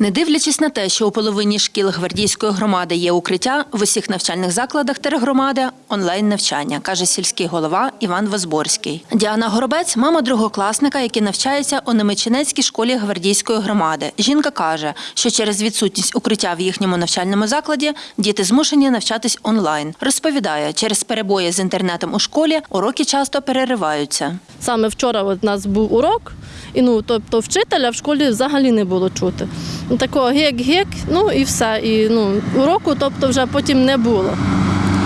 Не дивлячись на те, що у половині шкіл гвардійської громади є укриття, в усіх навчальних закладах тергромади онлайн навчання, каже сільський голова Іван Возборський. Діана Горобець, мама другокласника, який навчається у Немичинецькій школі гвардійської громади. Жінка каже, що через відсутність укриття в їхньому навчальному закладі діти змушені навчатись онлайн. Розповідає, через перебої з інтернетом у школі уроки часто перериваються. Саме вчора у нас був урок, і ну тобто вчителя в школі взагалі не було чути. Ну, Такого гек-гек, ну і все. І ну, уроку, тобто, вже потім не було.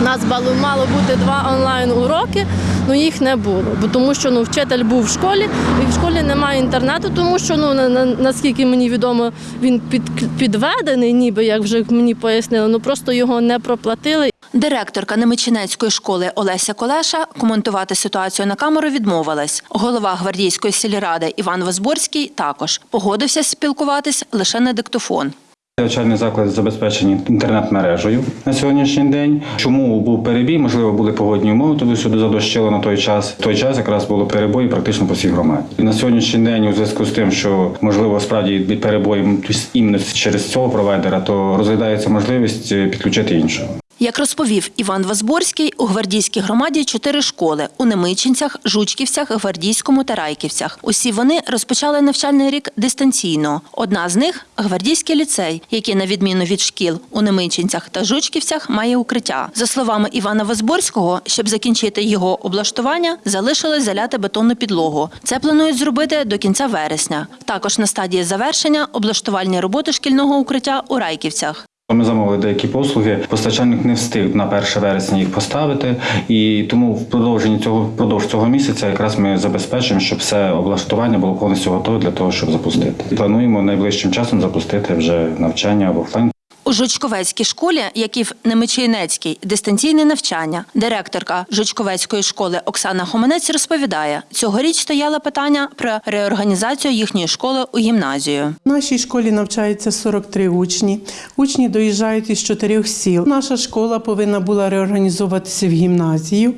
У нас мало, бути два онлайн-уроки, але їх не було. Бо тому що ну, вчитель був в школі, і в школі немає інтернету, тому що ну, на, на- наскільки мені відомо, він під, підведений, ніби як вже мені пояснили, ну просто його не проплатили. Директорка Немичинецької школи Олеся Колеша коментувати ситуацію на камеру відмовилась. Голова гвардійської сільради Іван Возборський також погодився спілкуватись лише на диктофон. Навчальні заклади забезпечені інтернет-мережею на сьогоднішній день. Чому був перебій? Можливо, були погодні умови, туди сюди задощило на той час. В той час якраз було перебої практично по всій громаді. На сьогоднішній день, у зв'язку з тим, що можливо справді від перебою іменно через цього провайдера, то розглядається можливість підключити іншого. Як розповів Іван Возборський, у гвардійській громаді чотири школи у Немичинцях, Жучківцях, Гвардійському та Райківцях. Усі вони розпочали навчальний рік дистанційно. Одна з них гвардійський ліцей, який, на відміну від шкіл у Немичинцях та Жучківцях, має укриття. За словами Івана Возборського, щоб закінчити його облаштування, залишилось заляти бетонну підлогу. Це планують зробити до кінця вересня. Також на стадії завершення облаштувальні роботи шкільного укриття у Райківцях. Ми замовили деякі послуги. Постачальник не встиг на 1 вересня їх поставити, і тому в продовженні цього впродовж цього місяця якраз ми забезпечимо, щоб все облаштування було повністю готове для того, щоб запустити. Плануємо найближчим часом запустити вже навчання в офлайн У Жучковецькій школі, як і в Немичинецькій, дистанційне навчання. Директорка Жучковецької школи Оксана Хоменець розповідає, цьогоріч стояло питання про реорганізацію їхньої школи у гімназію. В нашій школі навчається 43 учні. Учні доїжджають із чотирьох сіл. Наша школа повинна була реорганізовуватися в гімназію.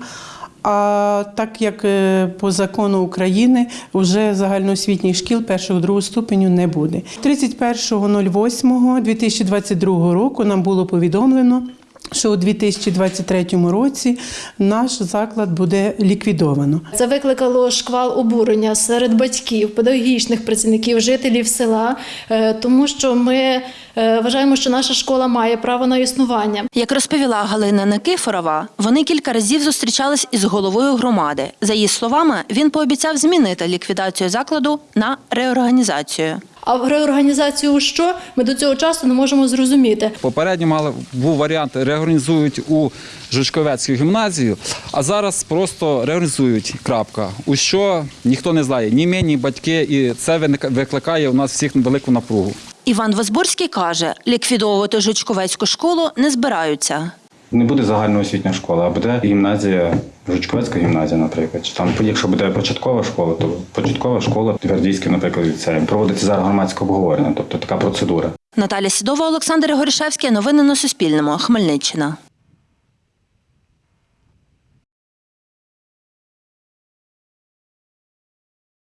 А так як е, по закону України вже загальноосвітніх шкіл першого другого ступеню не буде. 31.08.2022 року нам було повідомлено, що у 2023 році наш заклад буде ліквідовано. Це викликало шквал обурення серед батьків, педагогічних працівників, жителів села, е, тому що ми е, вважаємо, що наша школа має право на існування. Як розповіла Галина Никифорова, вони кілька разів зустрічались із головою громади. За її словами, він пообіцяв змінити ліквідацію закладу на реорганізацію. А в реорганізацію що ми до цього часу не можемо зрозуміти. Попередньо мали був варіант реорганізують у Жучковецьку гімназію, а зараз просто реорганізують. Крапка. У що ніхто не знає, ні ми, ні батьки, і це викликає у нас всіх велику напругу. Іван Возборський каже, ліквідовувати Жучковецьку школу не збираються. Не буде загальноосвітня школа, а буде гімназія, Жучковецька гімназія, наприклад. Чи там, якщо буде початкова школа, то початкова школа, Твердійський, наприклад, ліцеєм. Проводиться зараз громадське обговорення, тобто така процедура. Наталя Сідова, Олександр Горішевський. Новини на Суспільному. Хмельниччина.